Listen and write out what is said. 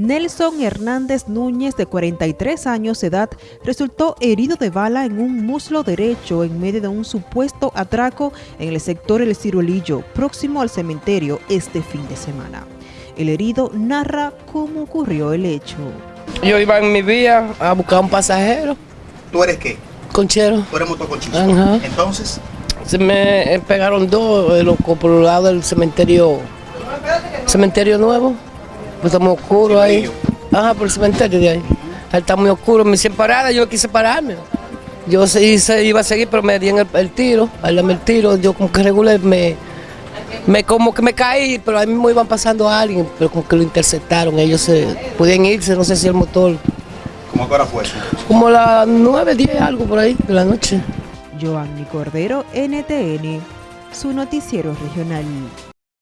Nelson Hernández Núñez, de 43 años de edad, resultó herido de bala en un muslo derecho en medio de un supuesto atraco en el sector El Ciruelillo, próximo al cementerio este fin de semana. El herido narra cómo ocurrió el hecho. Yo iba en mi vía a buscar un pasajero. ¿Tú eres qué? Conchero. Tú eres motoconchista. Ajá. Entonces, Se me pegaron dos de los por el lado del cementerio, cementerio nuevo. Pues está muy oscuro ahí. Ajá, por el cementerio de ahí. Ahí está muy oscuro. Me hicieron parada, yo quise pararme. Yo se, se iba a seguir, pero me dieron el, el tiro. Al darme el tiro, yo como que regulé, me, me como que me caí, pero ahí mismo iban pasando a alguien, pero como que lo interceptaron. Ellos se podían irse, no sé si el motor. ¿cómo que hora fue eso? Como las 9, 10, algo por ahí de la noche. Joanny Cordero, NTN, su noticiero regional.